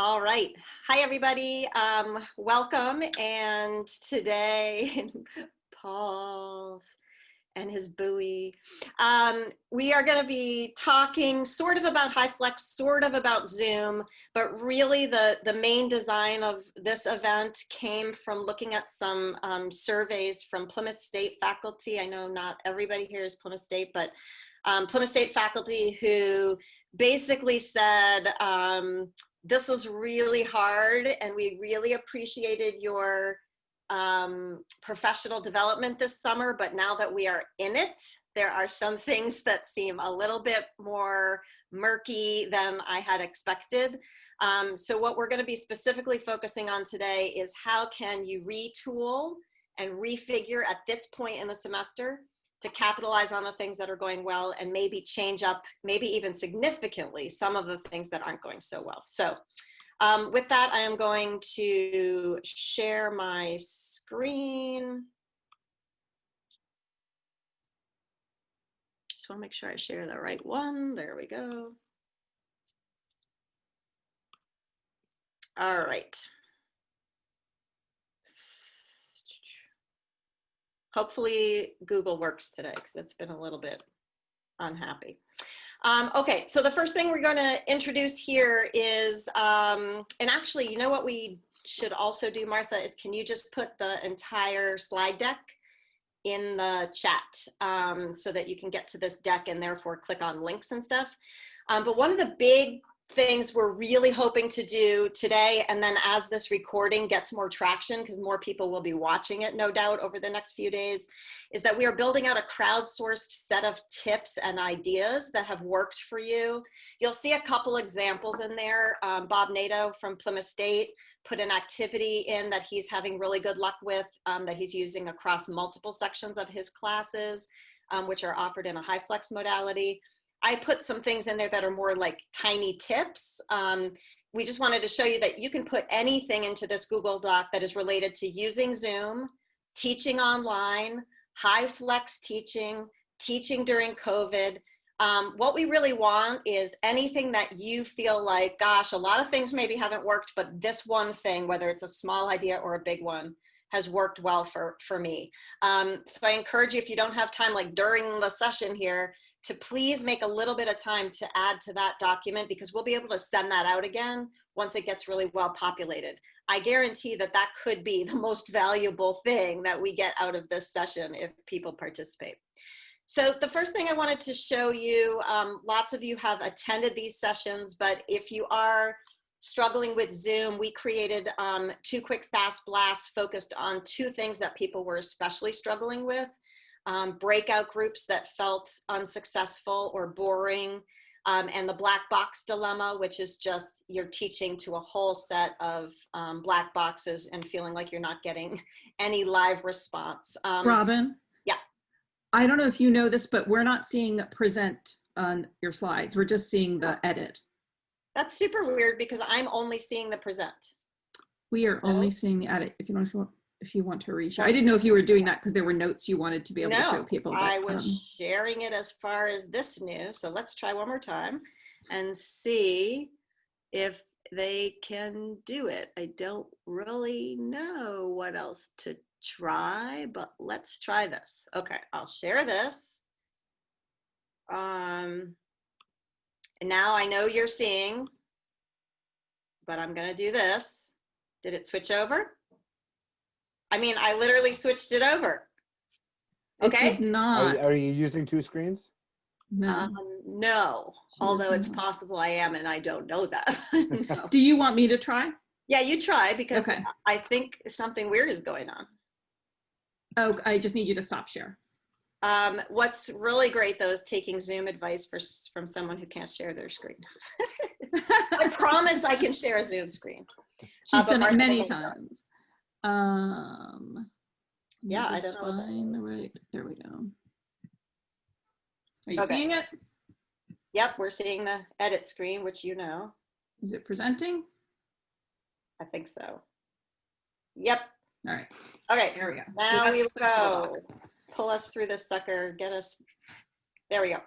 All right. Hi, everybody. Um, welcome. And today, Paul's and his buoy. Um, we are going to be talking sort of about HyFlex, sort of about Zoom, but really the, the main design of this event came from looking at some um, surveys from Plymouth State faculty. I know not everybody here is Plymouth State, but um, Plymouth State faculty who basically said, um, this was really hard and we really appreciated your um, professional development this summer, but now that we are in it, there are some things that seem a little bit more murky than I had expected. Um, so what we're gonna be specifically focusing on today is how can you retool and refigure at this point in the semester to capitalize on the things that are going well and maybe change up, maybe even significantly, some of the things that aren't going so well. So um, with that, I am going to share my screen. Just wanna make sure I share the right one. There we go. All right. Hopefully Google works today because it's been a little bit unhappy. Um, okay, so the first thing we're going to introduce here is, um, and actually, you know what we should also do, Martha, is can you just put the entire slide deck in the chat um, so that you can get to this deck and therefore click on links and stuff. Um, but one of the big things we're really hoping to do today and then as this recording gets more traction because more people will be watching it no doubt over the next few days is that we are building out a crowdsourced set of tips and ideas that have worked for you. You'll see a couple examples in there. Um, bob nato from plymouth state put an activity in that he's having really good luck with um, that he's using across multiple sections of his classes um, which are offered in a HyFlex modality I put some things in there that are more like tiny tips. Um, we just wanted to show you that you can put anything into this Google Doc that is related to using Zoom, teaching online, HyFlex teaching, teaching during COVID. Um, what we really want is anything that you feel like, gosh, a lot of things maybe haven't worked, but this one thing, whether it's a small idea or a big one, has worked well for, for me. Um, so I encourage you, if you don't have time, like during the session here, to please make a little bit of time to add to that document because we'll be able to send that out again once it gets really well populated. I guarantee that that could be the most valuable thing that we get out of this session if people participate. So the first thing I wanted to show you, um, lots of you have attended these sessions, but if you are struggling with Zoom, we created um, two quick fast blasts focused on two things that people were especially struggling with um, breakout groups that felt unsuccessful or boring, um, and the black box dilemma, which is just you're teaching to a whole set of um, black boxes and feeling like you're not getting any live response. Um, Robin? Yeah. I don't know if you know this, but we're not seeing present on your slides. We're just seeing the edit. That's super weird because I'm only seeing the present. We are so, only seeing the edit. If you want to if you want to reach. I didn't know if you were doing that because there were notes you wanted to be able no, to show people. But, I was um, sharing it as far as this new. So let's try one more time and see if they can do it. I don't really know what else to try, but let's try this. Okay, I'll share this. Um, and now I know you're seeing, but I'm gonna do this. Did it switch over? I mean, I literally switched it over. Okay. Not. Are, are, you using two screens? No. Um, no. Although it's possible I am, and I don't know that. no. Do you want me to try? Yeah, you try because okay. I think something weird is going on. Oh, I just need you to stop share. Um, what's really great though is taking Zoom advice for, from someone who can't share their screen. I promise I can share a Zoom screen. She's uh, done it many times. Um, yeah, I don't. Find the right, there we go. Are you okay. seeing it? Yep, we're seeing the edit screen, which you know. Is it presenting? I think so. Yep. All right. Okay, here we go. Now we go. Pull us through this sucker, get us, there we go.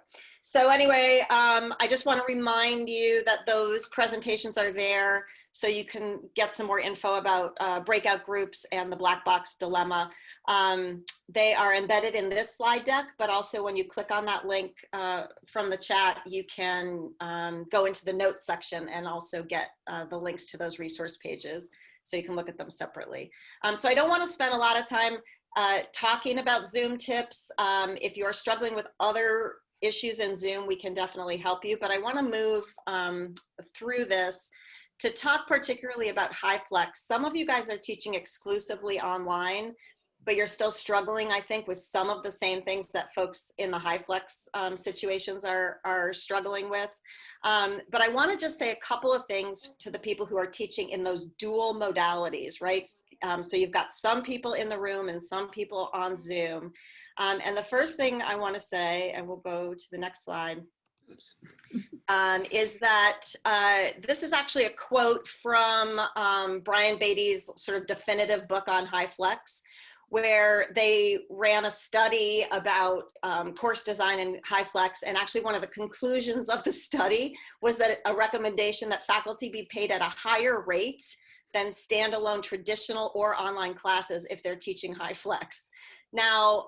So anyway, um, I just want to remind you that those presentations are there so you can get some more info about uh, breakout groups and the black box dilemma. Um, they are embedded in this slide deck, but also when you click on that link uh, from the chat, you can um, go into the notes section and also get uh, the links to those resource pages so you can look at them separately. Um, so I don't want to spend a lot of time uh, talking about Zoom tips. Um, if you're struggling with other issues in Zoom, we can definitely help you, but I want to move um, through this to talk particularly about high flex. Some of you guys are teaching exclusively online, but you're still struggling, I think, with some of the same things that folks in the HyFlex um, situations are, are struggling with. Um, but I wanna just say a couple of things to the people who are teaching in those dual modalities, right? Um, so you've got some people in the room and some people on Zoom. Um, and the first thing I wanna say, and we'll go to the next slide, um, is that uh, this is actually a quote from um, Brian Beatty's sort of definitive book on HyFlex, where they ran a study about um, course design in flex. And actually one of the conclusions of the study was that a recommendation that faculty be paid at a higher rate than standalone traditional or online classes if they're teaching HyFlex. Now,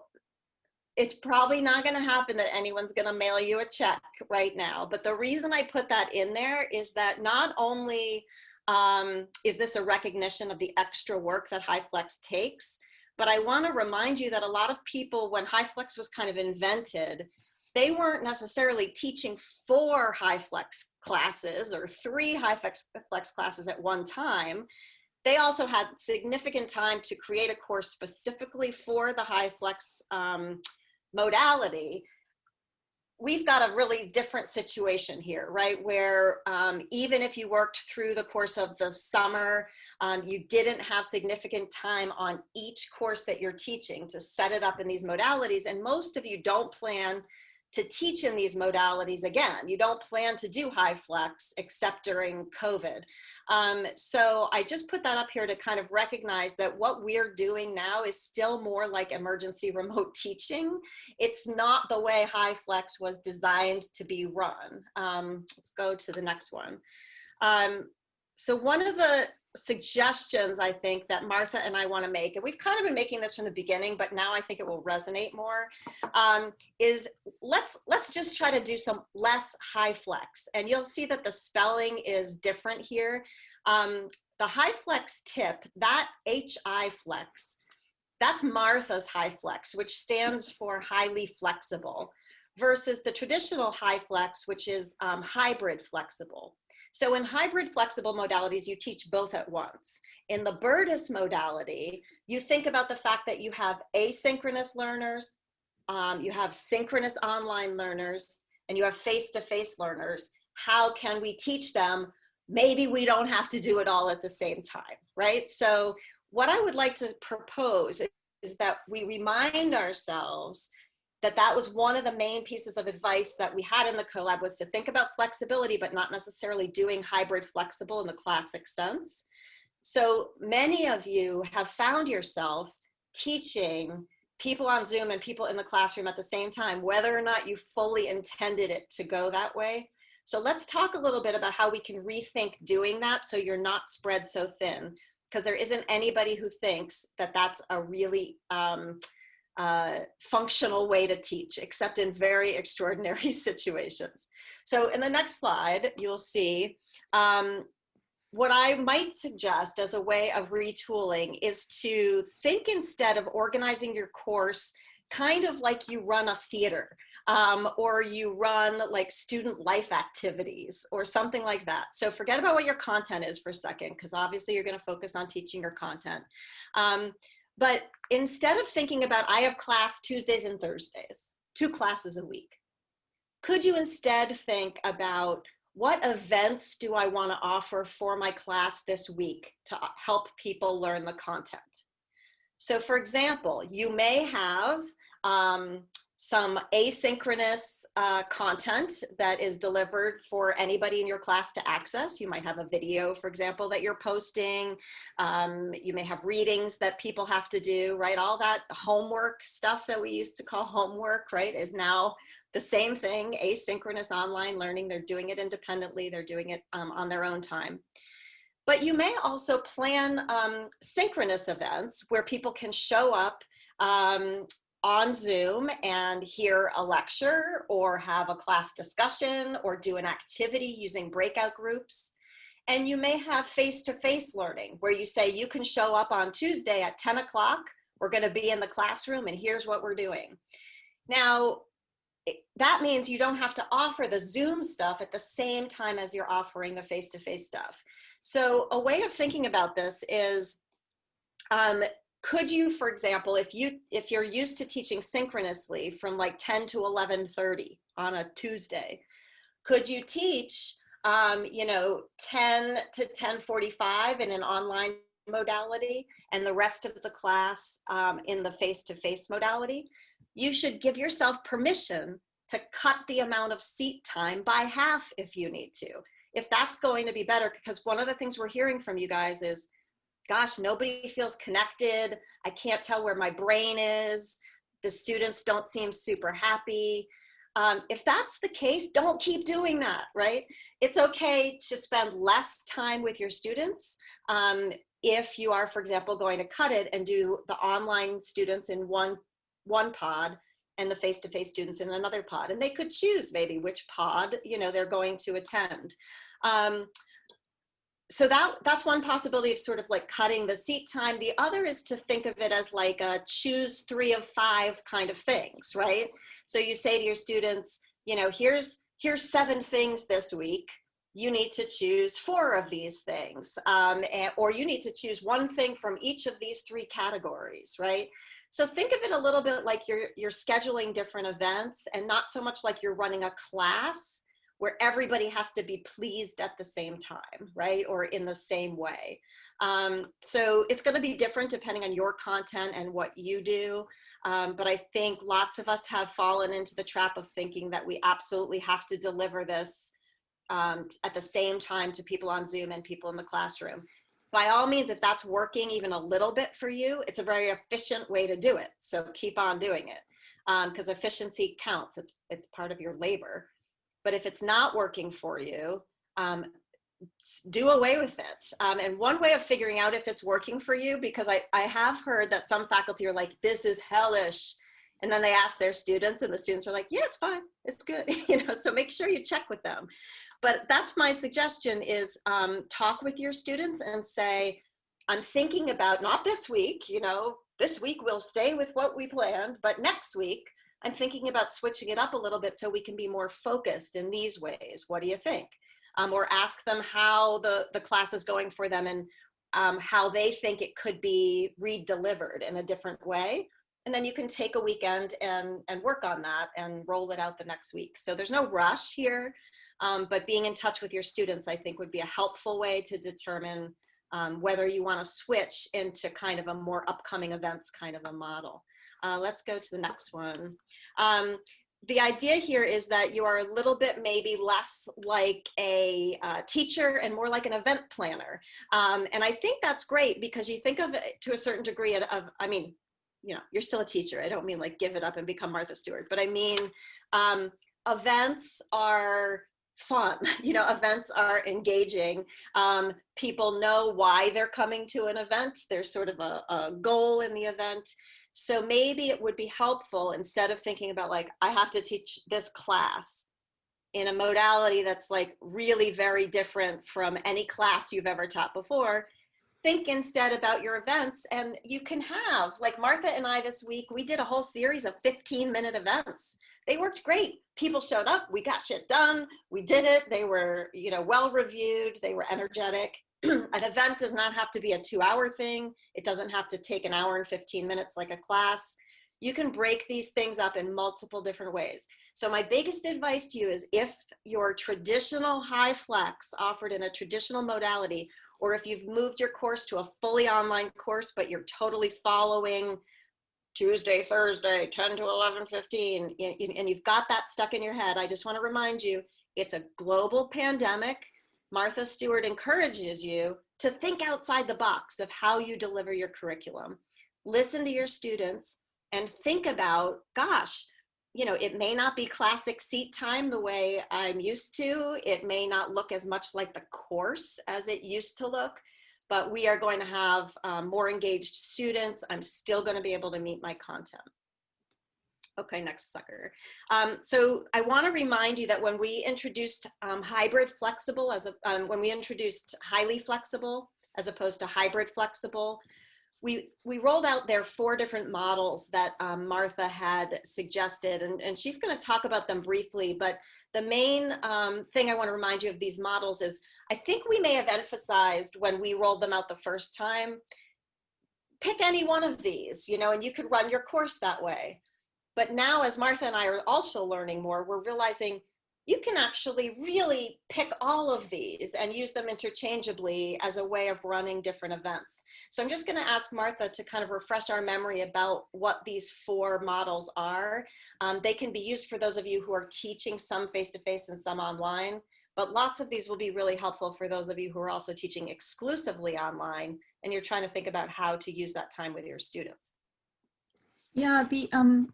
it's probably not going to happen that anyone's going to mail you a check right now. But the reason I put that in there is that not only um, is this a recognition of the extra work that HyFlex takes, but I want to remind you that a lot of people, when HyFlex was kind of invented, they weren't necessarily teaching four HyFlex classes or three HyFlex classes at one time. They also had significant time to create a course specifically for the HyFlex um, modality, we've got a really different situation here, right? Where um, even if you worked through the course of the summer, um, you didn't have significant time on each course that you're teaching to set it up in these modalities. And most of you don't plan to teach in these modalities again. You don't plan to do HyFlex except during COVID. Um, so I just put that up here to kind of recognize that what we're doing now is still more like emergency remote teaching. It's not the way HyFlex was designed to be run. Um, let's go to the next one. Um, so one of the suggestions I think that Martha and I want to make, and we've kind of been making this from the beginning, but now I think it will resonate more, um, is let's let's just try to do some less high flex, And you'll see that the spelling is different here. Um, the flex tip, that HI flex, that's Martha's high flex, which stands for highly flexible, versus the traditional high flex, which is um, hybrid flexible. So in hybrid flexible modalities, you teach both at once. In the Burtis modality, you think about the fact that you have asynchronous learners, um, you have synchronous online learners, and you have face-to-face -face learners. How can we teach them? Maybe we don't have to do it all at the same time, right? So what I would like to propose is that we remind ourselves that that was one of the main pieces of advice that we had in the collab was to think about flexibility, but not necessarily doing hybrid flexible in the classic sense. So many of you have found yourself teaching people on Zoom and people in the classroom at the same time, whether or not you fully intended it to go that way. So let's talk a little bit about how we can rethink doing that so you're not spread so thin, because there isn't anybody who thinks that that's a really um, uh, functional way to teach, except in very extraordinary situations. So in the next slide, you'll see um, what I might suggest as a way of retooling is to think instead of organizing your course kind of like you run a theater um, or you run like student life activities or something like that. So forget about what your content is for a second, because obviously you're going to focus on teaching your content. Um, but instead of thinking about, I have class Tuesdays and Thursdays, two classes a week, could you instead think about what events do I want to offer for my class this week to help people learn the content? So for example, you may have um, some asynchronous uh, content that is delivered for anybody in your class to access. You might have a video, for example, that you're posting. Um, you may have readings that people have to do, right? All that homework stuff that we used to call homework, right, is now the same thing, asynchronous online learning. They're doing it independently. They're doing it um, on their own time. But you may also plan um, synchronous events where people can show up um, on Zoom and hear a lecture or have a class discussion or do an activity using breakout groups. And you may have face-to-face -face learning where you say you can show up on Tuesday at 10 o'clock. We're gonna be in the classroom and here's what we're doing. Now, that means you don't have to offer the Zoom stuff at the same time as you're offering the face-to-face -face stuff. So a way of thinking about this is, um, could you, for example, if you if you're used to teaching synchronously from like 10 to 11:30 on a Tuesday, could you teach, um, you know, 10 to 10:45 in an online modality and the rest of the class um, in the face-to-face -face modality? You should give yourself permission to cut the amount of seat time by half if you need to if that's going to be better, because one of the things we're hearing from you guys is, gosh, nobody feels connected. I can't tell where my brain is. The students don't seem super happy. Um, if that's the case, don't keep doing that, right? It's okay to spend less time with your students um, if you are, for example, going to cut it and do the online students in one, one pod and the face-to-face -face students in another pod. And they could choose maybe which pod you know, they're going to attend. Um, so that that's one possibility of sort of like cutting the seat time. The other is to think of it as like a choose three of five kind of things, right? So you say to your students, you know, here's here's seven things this week. You need to choose four of these things, um, and, or you need to choose one thing from each of these three categories, right? So think of it a little bit like you're you're scheduling different events, and not so much like you're running a class where everybody has to be pleased at the same time, right? Or in the same way. Um, so it's gonna be different depending on your content and what you do. Um, but I think lots of us have fallen into the trap of thinking that we absolutely have to deliver this um, at the same time to people on Zoom and people in the classroom. By all means, if that's working even a little bit for you, it's a very efficient way to do it. So keep on doing it because um, efficiency counts. It's, it's part of your labor. But if it's not working for you, um, do away with it. Um, and one way of figuring out if it's working for you, because I, I have heard that some faculty are like, this is hellish. And then they ask their students and the students are like, yeah, it's fine, it's good. you know, so make sure you check with them. But that's my suggestion is um, talk with your students and say, I'm thinking about, not this week, you know, this week we'll stay with what we planned, but next week, I'm thinking about switching it up a little bit so we can be more focused in these ways. What do you think? Um, or ask them how the, the class is going for them and um, how they think it could be re-delivered in a different way. And then you can take a weekend and, and work on that and roll it out the next week. So there's no rush here, um, but being in touch with your students, I think would be a helpful way to determine um, whether you want to switch into kind of a more upcoming events kind of a model. Uh, let's go to the next one. Um, the idea here is that you are a little bit maybe less like a uh, teacher and more like an event planner. Um, and I think that's great because you think of it to a certain degree of, of, I mean, you know, you're still a teacher. I don't mean like give it up and become Martha Stewart, but I mean, um, events are fun. You know, events are engaging. Um, people know why they're coming to an event. There's sort of a, a goal in the event. So maybe it would be helpful instead of thinking about like, I have to teach this class in a modality that's like really very different from any class you've ever taught before, think instead about your events and you can have, like Martha and I this week, we did a whole series of 15 minute events. They worked great. People showed up, we got shit done, we did it. They were, you know, well reviewed, they were energetic. An event does not have to be a two hour thing. It doesn't have to take an hour and 15 minutes like a class. You can break these things up in multiple different ways. So my biggest advice to you is if your traditional HyFlex offered in a traditional modality, or if you've moved your course to a fully online course, but you're totally following Tuesday, Thursday, 10 to 11, 15, and you've got that stuck in your head, I just wanna remind you, it's a global pandemic. Martha Stewart encourages you to think outside the box of how you deliver your curriculum. Listen to your students and think about, gosh, you know, it may not be classic seat time the way I'm used to. It may not look as much like the course as it used to look, but we are going to have um, more engaged students. I'm still going to be able to meet my content. Okay, next sucker. Um, so I want to remind you that when we introduced um, hybrid flexible as a, um, when we introduced highly flexible as opposed to hybrid flexible, we, we rolled out there four different models that um, Martha had suggested, and, and she's going to talk about them briefly. But the main um, thing I want to remind you of these models is I think we may have emphasized when we rolled them out the first time, pick any one of these, you know, and you could run your course that way. But now, as Martha and I are also learning more, we're realizing you can actually really pick all of these and use them interchangeably as a way of running different events. So I'm just gonna ask Martha to kind of refresh our memory about what these four models are. Um, they can be used for those of you who are teaching some face-to-face -face and some online, but lots of these will be really helpful for those of you who are also teaching exclusively online and you're trying to think about how to use that time with your students. Yeah, the um,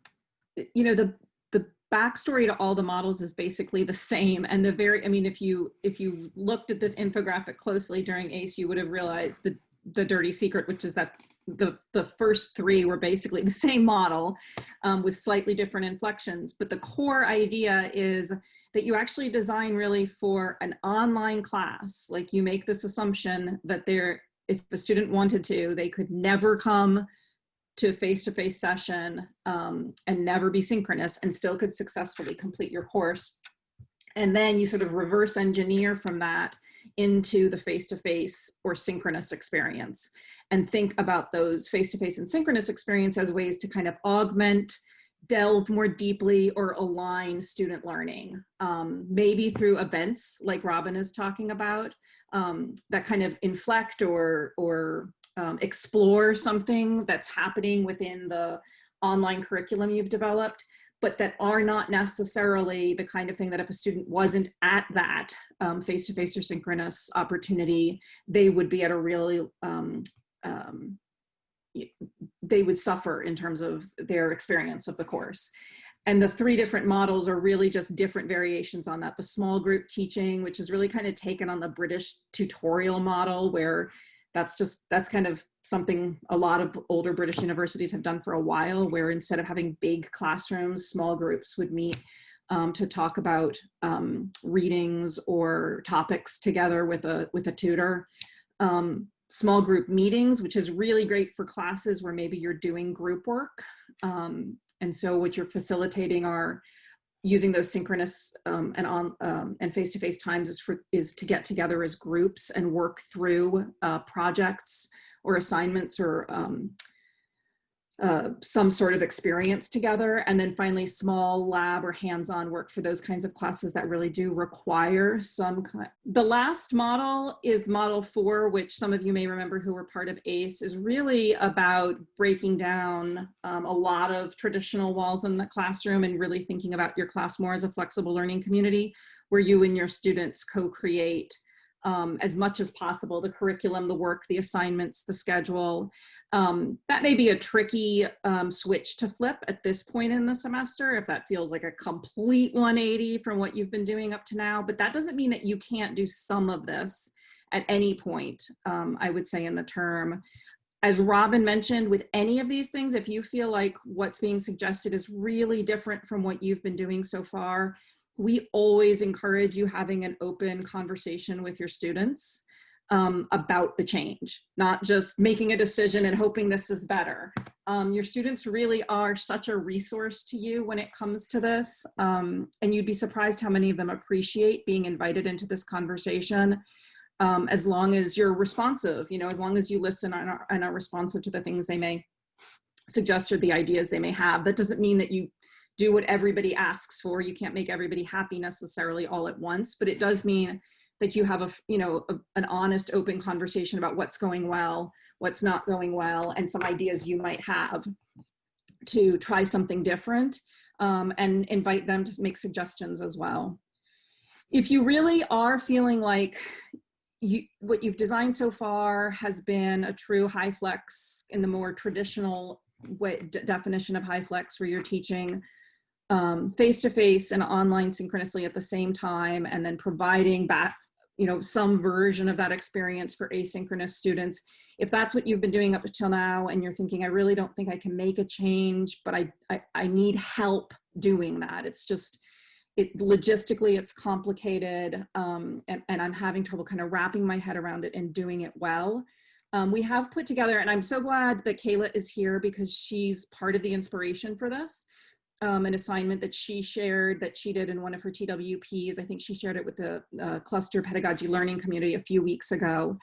you know the the backstory to all the models is basically the same. And the very i mean if you if you looked at this infographic closely during ACE you would have realized the the dirty secret which is that the the first three were basically the same model um, with slightly different inflections. But the core idea is that you actually design really for an online class. Like you make this assumption that there if a student wanted to they could never come to a face-to-face -face session um, and never be synchronous and still could successfully complete your course. And then you sort of reverse engineer from that into the face-to-face -face or synchronous experience and think about those face-to-face -face and synchronous experience as ways to kind of augment, delve more deeply or align student learning, um, maybe through events like Robin is talking about um, that kind of inflect or, or um, explore something that's happening within the online curriculum you've developed, but that are not necessarily the kind of thing that if a student wasn't at that um, face-to-face -face or synchronous opportunity, they would be at a really, um, um, they would suffer in terms of their experience of the course. And the three different models are really just different variations on that. The small group teaching, which is really kind of taken on the British tutorial model where that's just that's kind of something a lot of older british universities have done for a while where instead of having big classrooms small groups would meet um, to talk about um, readings or topics together with a with a tutor. Um, small group meetings which is really great for classes where maybe you're doing group work um, and so what you're facilitating are using those synchronous um, and on um, and face-to-face -face times is for is to get together as groups and work through uh, projects or assignments or um, uh, some sort of experience together. And then finally, small lab or hands-on work for those kinds of classes that really do require some kind. The last model is model four, which some of you may remember who were part of ACE, is really about breaking down um, a lot of traditional walls in the classroom and really thinking about your class more as a flexible learning community where you and your students co-create um, as much as possible, the curriculum, the work, the assignments, the schedule. Um, that may be a tricky um, switch to flip at this point in the semester if that feels like a complete 180 from what you've been doing up to now, but that doesn't mean that you can't do some of this at any point, um, I would say in the term. As Robin mentioned, with any of these things, if you feel like what's being suggested is really different from what you've been doing so far, we always encourage you having an open conversation with your students um, about the change, not just making a decision and hoping this is better. Um, your students really are such a resource to you when it comes to this. Um, and you'd be surprised how many of them appreciate being invited into this conversation um, as long as you're responsive, you know, as long as you listen and are, and are responsive to the things they may suggest or the ideas they may have. That doesn't mean that you do what everybody asks for. You can't make everybody happy necessarily all at once, but it does mean that you have a, you know, a, an honest, open conversation about what's going well, what's not going well, and some ideas you might have to try something different um, and invite them to make suggestions as well. If you really are feeling like you, what you've designed so far has been a true HyFlex in the more traditional way, definition of HyFlex where you're teaching um, face-to-face and online synchronously at the same time, and then providing back, you know, some version of that experience for asynchronous students. If that's what you've been doing up until now, and you're thinking, I really don't think I can make a change, but I, I, I need help doing that. It's just, it logistically it's complicated um, and, and I'm having trouble kind of wrapping my head around it and doing it well. Um, we have put together, and I'm so glad that Kayla is here because she's part of the inspiration for this. Um, an assignment that she shared that she did in one of her TWPs. I think she shared it with the uh, cluster pedagogy learning community a few weeks ago.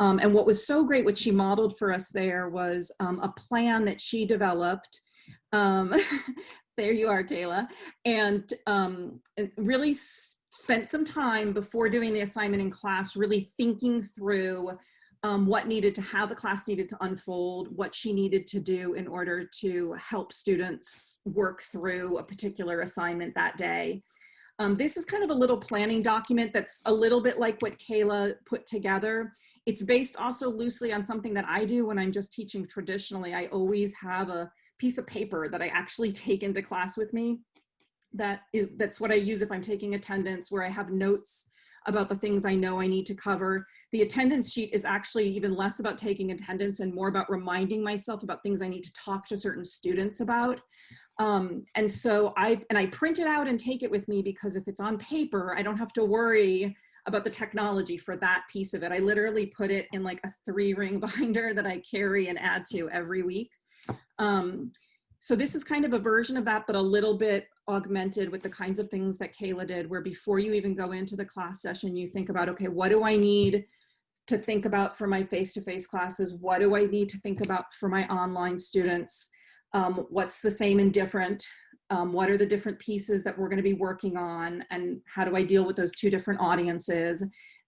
Um, and what was so great, what she modeled for us there was um, a plan that she developed um, there you are, Kayla, and um, really spent some time before doing the assignment in class, really thinking through um, what needed to, how the class needed to unfold, what she needed to do in order to help students work through a particular assignment that day. Um, this is kind of a little planning document that's a little bit like what Kayla put together. It's based also loosely on something that I do when I'm just teaching traditionally. I always have a piece of paper that I actually take into class with me. That is, that's what I use if I'm taking attendance, where I have notes about the things I know I need to cover. The attendance sheet is actually even less about taking attendance and more about reminding myself about things I need to talk to certain students about. Um, and so I, and I print it out and take it with me because if it's on paper, I don't have to worry about the technology for that piece of it. I literally put it in like a three ring binder that I carry and add to every week. Um, so this is kind of a version of that, but a little bit augmented with the kinds of things that Kayla did, where before you even go into the class session, you think about, okay, what do I need to think about for my face-to-face -face classes? What do I need to think about for my online students? Um, what's the same and different? Um, what are the different pieces that we're gonna be working on? And how do I deal with those two different audiences?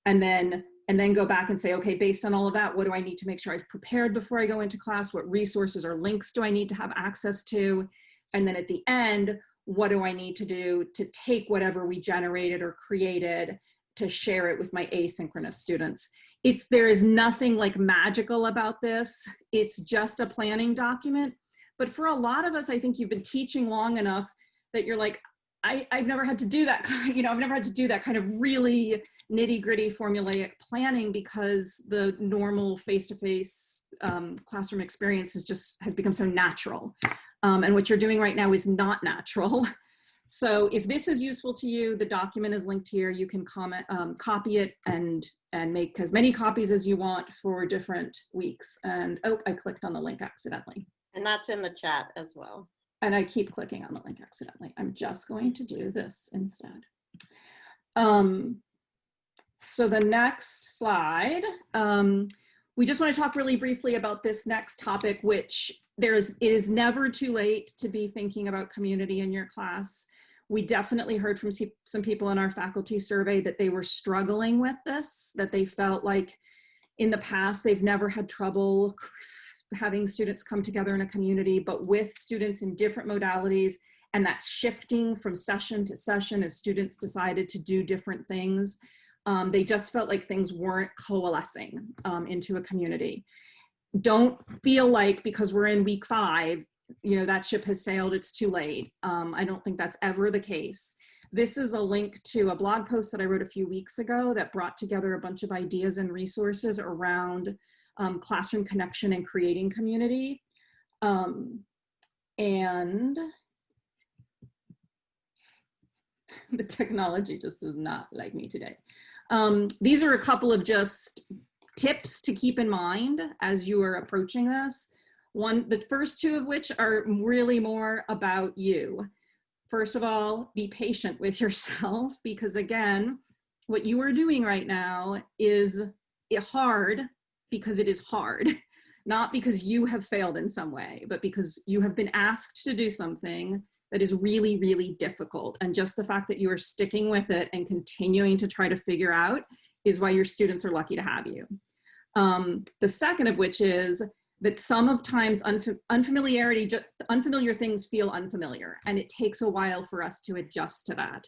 And then and then go back and say, okay, based on all of that, what do I need to make sure I've prepared before I go into class? What resources or links do I need to have access to? And then at the end, what do I need to do to take whatever we generated or created to share it with my asynchronous students? It's, there is nothing like magical about this. It's just a planning document. But for a lot of us, I think you've been teaching long enough that you're like, I, I've never had to do that, you know, I've never had to do that kind of really nitty gritty formulaic planning because the normal face-to-face -face, um, classroom experience is just has become so natural. Um, and what you're doing right now is not natural. So if this is useful to you, the document is linked here. You can comment, um, copy it and and make as many copies as you want for different weeks. And oh, I clicked on the link accidentally. And that's in the chat as well. And I keep clicking on the link accidentally. I'm just going to do this instead. Um, so the next slide, um, we just want to talk really briefly about this next topic, which there's, it is never too late to be thinking about community in your class. We definitely heard from some people in our faculty survey that they were struggling with this, that they felt like in the past they've never had trouble having students come together in a community, but with students in different modalities and that shifting from session to session as students decided to do different things, um, they just felt like things weren't coalescing um, into a community. Don't feel like because we're in week five, you know, that ship has sailed, it's too late. Um, I don't think that's ever the case. This is a link to a blog post that I wrote a few weeks ago that brought together a bunch of ideas and resources around um, classroom connection and creating community. Um, and the technology just does not like me today. Um, these are a couple of just tips to keep in mind as you are approaching this. One, the first two of which are really more about you. First of all, be patient with yourself because again, what you are doing right now is hard because it is hard, not because you have failed in some way, but because you have been asked to do something that is really, really difficult. And just the fact that you are sticking with it and continuing to try to figure out is why your students are lucky to have you. Um, the second of which is that some of times unf unfamiliarity, unfamiliar things feel unfamiliar and it takes a while for us to adjust to that.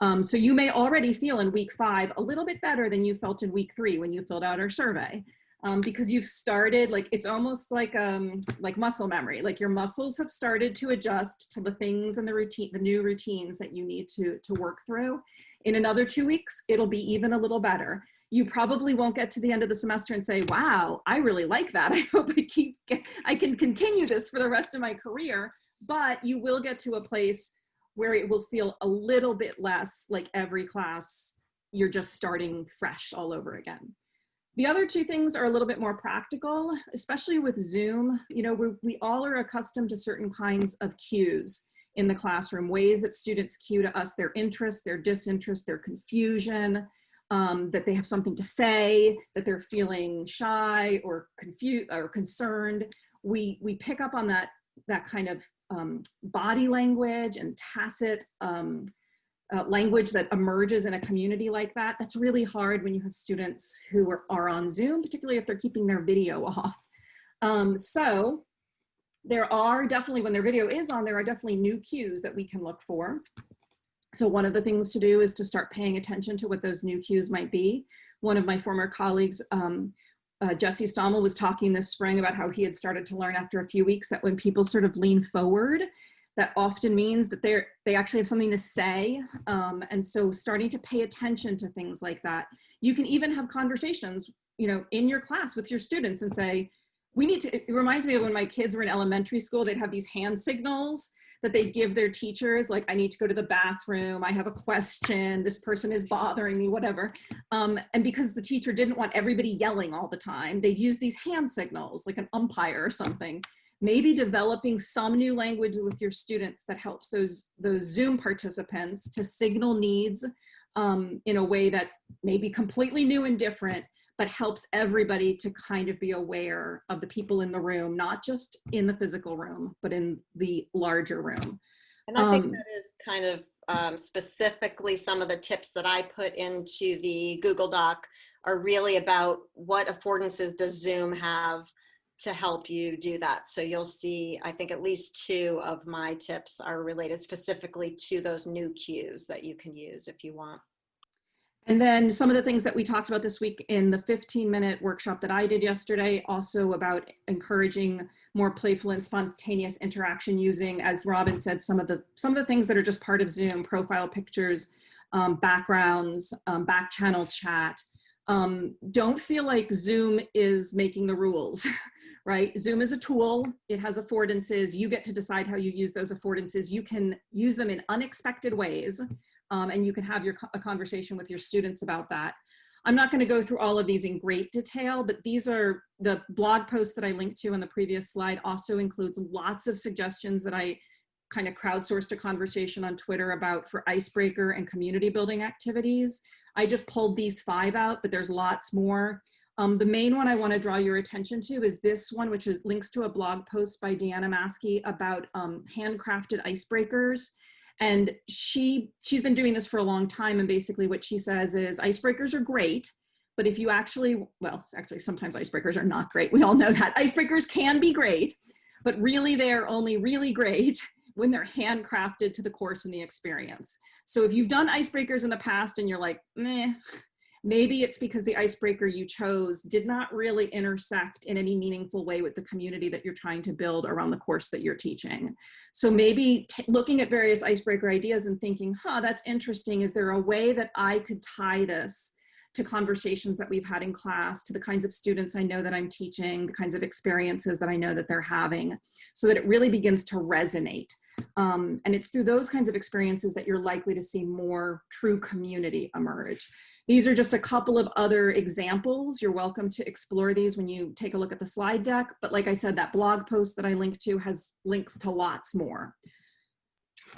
Um, so you may already feel in week five a little bit better than you felt in week three when you filled out our survey. Um, because you've started like it's almost like um like muscle memory like your muscles have started to adjust to the things and the routine the new routines that you need to to work through. In another two weeks it'll be even a little better. You probably won't get to the end of the semester and say wow i really like that. I hope i keep i can continue this for the rest of my career but you will get to a place where it will feel a little bit less like every class you're just starting fresh all over again the other two things are a little bit more practical, especially with Zoom. You know, we, we all are accustomed to certain kinds of cues in the classroom, ways that students cue to us their interest, their disinterest, their confusion, um, that they have something to say, that they're feeling shy or confused or concerned. We, we pick up on that, that kind of um, body language and tacit um, uh, language that emerges in a community like that, that's really hard when you have students who are, are on Zoom, particularly if they're keeping their video off. Um, so there are definitely, when their video is on, there are definitely new cues that we can look for. So one of the things to do is to start paying attention to what those new cues might be. One of my former colleagues, um, uh, Jesse Stommel was talking this spring about how he had started to learn after a few weeks that when people sort of lean forward that often means that they're they actually have something to say um, and so starting to pay attention to things like that. You can even have conversations you know in your class with your students and say we need to it reminds me of when my kids were in elementary school they'd have these hand signals that they'd give their teachers like i need to go to the bathroom i have a question this person is bothering me whatever. Um, and because the teacher didn't want everybody yelling all the time they'd use these hand signals like an umpire or something maybe developing some new language with your students that helps those, those Zoom participants to signal needs um, in a way that may be completely new and different, but helps everybody to kind of be aware of the people in the room, not just in the physical room, but in the larger room. And I think Um, that is kind of um, specifically some of the tips that I put into the Google Doc are really about what affordances does Zoom have to help you do that. So you'll see, I think at least two of my tips are related specifically to those new cues that you can use if you want. And then some of the things that we talked about this week in the 15 minute workshop that I did yesterday, also about encouraging more playful and spontaneous interaction using, as Robin said, some of the, some of the things that are just part of Zoom, profile pictures, um, backgrounds, um, back channel chat. Um, don't feel like Zoom is making the rules. right? Zoom is a tool, it has affordances, you get to decide how you use those affordances. You can use them in unexpected ways um, and you can have your a conversation with your students about that. I'm not gonna go through all of these in great detail, but these are the blog posts that I linked to on the previous slide also includes lots of suggestions that I kind of crowdsourced a conversation on Twitter about for icebreaker and community building activities. I just pulled these five out, but there's lots more. Um, the main one I want to draw your attention to is this one, which is links to a blog post by Deanna Mascle about um, handcrafted icebreakers. And she, she's been doing this for a long time. And basically what she says is icebreakers are great, but if you actually, well, actually sometimes icebreakers are not great. We all know that. Icebreakers can be great, but really they're only really great when they're handcrafted to the course and the experience. So if you've done icebreakers in the past and you're like, meh, Maybe it's because the icebreaker you chose did not really intersect in any meaningful way with the community that you're trying to build around the course that you're teaching. So maybe looking at various icebreaker ideas and thinking, huh, that's interesting. Is there a way that I could tie this to conversations that we've had in class, to the kinds of students I know that I'm teaching, the kinds of experiences that I know that they're having, so that it really begins to resonate. Um, and it's through those kinds of experiences that you're likely to see more true community emerge. These are just a couple of other examples. You're welcome to explore these when you take a look at the slide deck. But like I said, that blog post that I linked to has links to lots more.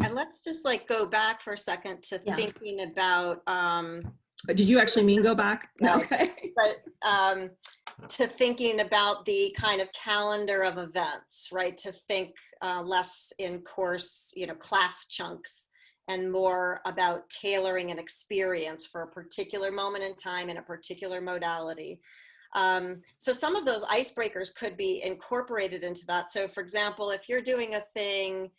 And let's just like go back for a second to Yeah. thinking about, um, Did you actually mean go back? No. Okay. but um, to thinking about the kind of calendar of events, right? To think uh, less in course, you know, class chunks and more about tailoring an experience for a particular moment in time in a particular modality. Um, so some of those icebreakers could be incorporated into that. So for example, if you're doing a thing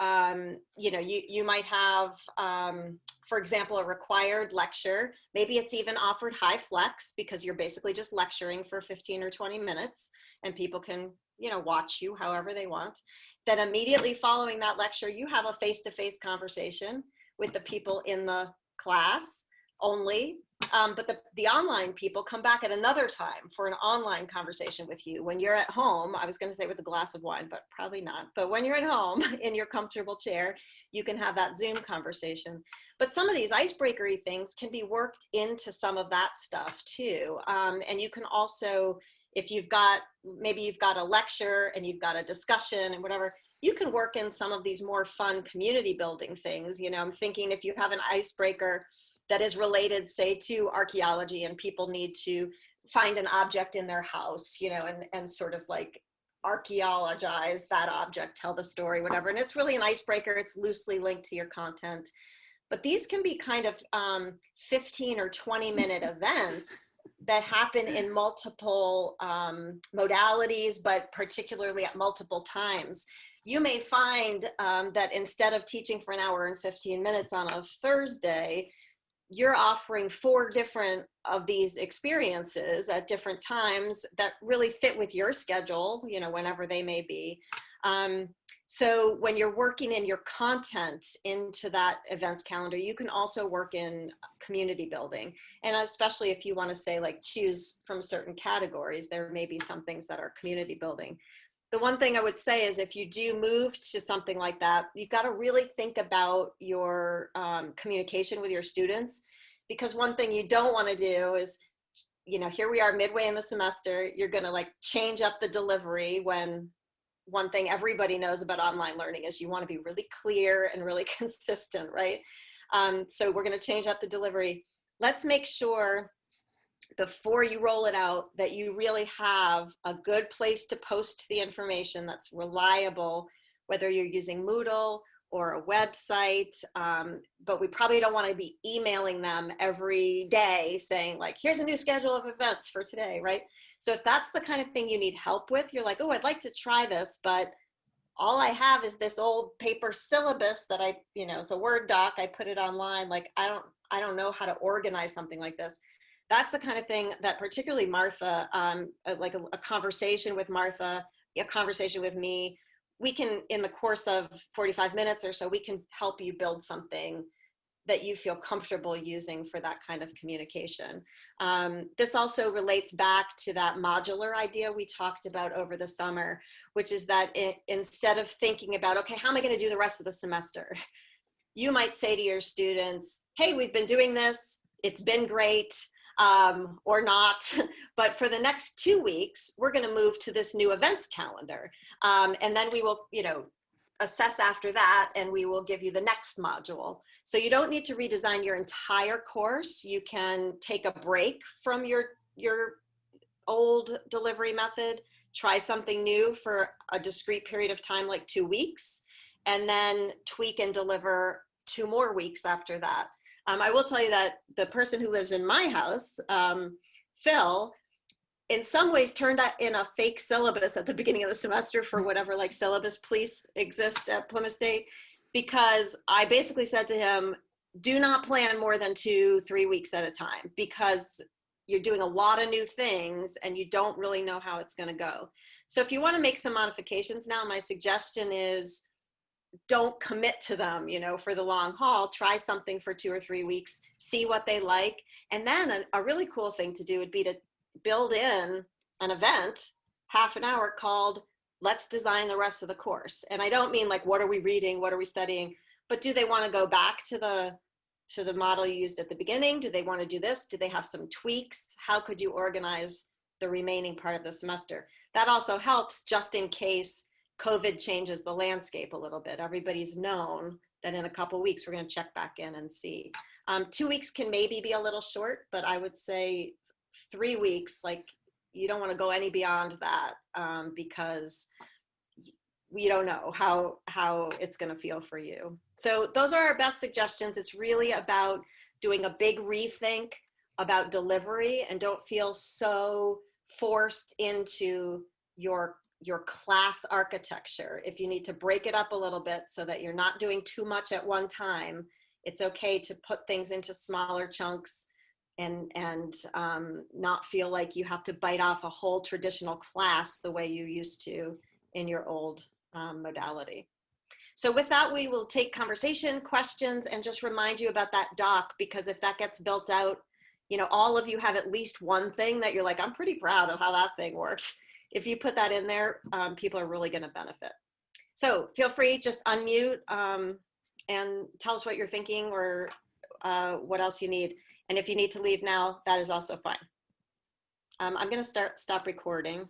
um, you know, you, you might have, um, for example, a required lecture. Maybe it's even offered HyFlex because you're basically just lecturing for 15 or 20 minutes and people can, you know, watch you however they want. Then immediately following that lecture, you have a face-to-face conversation with the people in the class only. Um, but the, the online people come back at another time for an online conversation with you. When you're at home, I was gonna say with a glass of wine, but probably not. But when you're at home in your comfortable chair, you can have that Zoom conversation. But some of these icebreakery things can be worked into some of that stuff too. Um, and you can also, if you've got, maybe you've got a lecture and you've got a discussion and whatever, you can work in some of these more fun community building things. You know, I'm thinking if you have an icebreaker that is related, say, to archaeology and people need to find an object in their house, you know, and, and sort of like archaeologize that object, tell the story, whatever. And it's really an icebreaker. It's loosely linked to your content. But these can be kind of um, 15 or 20 minute events that happen in multiple um, modalities, but particularly at multiple times you may find um, that instead of teaching for an hour and 15 minutes on a Thursday, you're offering four different of these experiences at different times that really fit with your schedule, you know, whenever they may be. Um, so when you're working in your content into that events calendar, you can also work in community building. And especially if you want to say like choose from certain categories, there may be some things that are community building the one thing I would say is if you do move to something like that, you've got to really think about your um, communication with your students because one thing you don't want to do is, you know, here we are midway in the semester, you're going to like change up the delivery when one thing everybody knows about online learning is you want to be really clear and really consistent, right? Um, so we're going to change up the delivery. Let's make sure before you roll it out that you really have a good place to post the information that's reliable, whether you're using Moodle or a website, um, but we probably don't want to be emailing them every day saying like, here's a new schedule of events for today, right? So if that's the kind of thing you need help with, you're like, oh, I'd like to try this, but all I have is this old paper syllabus that I, you know, it's a Word doc, I put it online, like I don't, I don't know how to organize something like this that's the kind of thing that particularly Martha, um, uh, like a, a conversation with Martha, a conversation with me, we can, in the course of 45 minutes or so, we can help you build something that you feel comfortable using for that kind of communication. Um, this also relates back to that modular idea we talked about over the summer, which is that it, instead of thinking about, okay, how am I gonna do the rest of the semester? You might say to your students, hey, we've been doing this, it's been great, um, or not. but for the next two weeks, we're going to move to this new events calendar. Um, and then we will, you know, assess after that and we will give you the next module. So you don't need to redesign your entire course. You can take a break from your, your old delivery method, try something new for a discrete period of time, like two weeks, and then tweak and deliver two more weeks after that. Um, I will tell you that the person who lives in my house, um, Phil, in some ways turned out in a fake syllabus at the beginning of the semester for whatever like syllabus police exist at Plymouth State, because I basically said to him, do not plan more than two, three weeks at a time because you're doing a lot of new things and you don't really know how it's gonna go. So if you wanna make some modifications now, my suggestion is don't commit to them, you know, for the long haul. Try something for two or three weeks, see what they like. And then a, a really cool thing to do would be to build in an event, half an hour called let's design the rest of the course. And I don't mean like, what are we reading? What are we studying? But do they want to go back to the to the model you used at the beginning? Do they want to do this? Do they have some tweaks? How could you organize the remaining part of the semester? That also helps just in case COVID changes the landscape a little bit. Everybody's known that in a couple weeks, we're gonna check back in and see. Um, two weeks can maybe be a little short, but I would say three weeks, like you don't wanna go any beyond that um, because we don't know how, how it's gonna feel for you. So those are our best suggestions. It's really about doing a big rethink about delivery and don't feel so forced into your your class architecture. If you need to break it up a little bit so that you're not doing too much at one time, it's okay to put things into smaller chunks and, and um, not feel like you have to bite off a whole traditional class the way you used to in your old um, modality. So with that, we will take conversation, questions, and just remind you about that doc, because if that gets built out, you know, all of you have at least one thing that you're like, I'm pretty proud of how that thing works. If you put that in there, um, people are really gonna benefit. So feel free, just unmute um, and tell us what you're thinking or uh, what else you need. And if you need to leave now, that is also fine. Um, I'm gonna start, stop recording